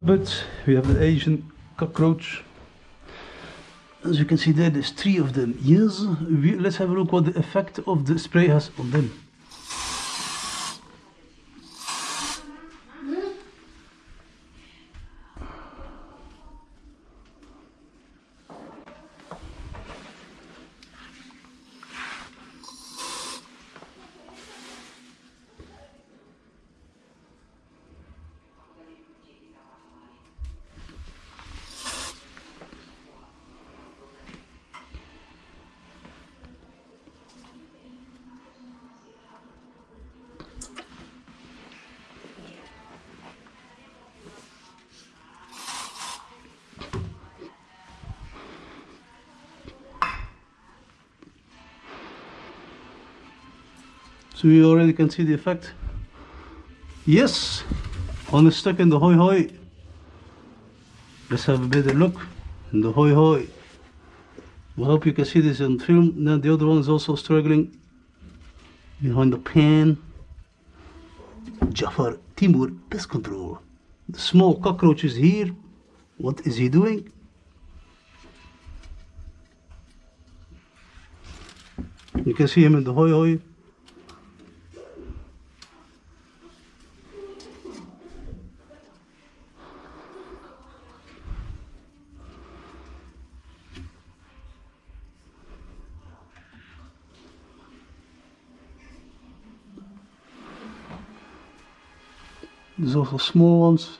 But we have the Asian cockroach. As you can see there, there's three of them. Yes, we, let's have a look what the effect of the spray has on them. So you already can see the effect. Yes, on the stuck in the hoi hoi. Let's have a better look in the hoi hoi. I hope you can see this on film. Now the other one is also struggling behind the pan. Jafar Timur pest control. The small cockroach is here. What is he doing? You can see him in the hoi hoi. There's also small ones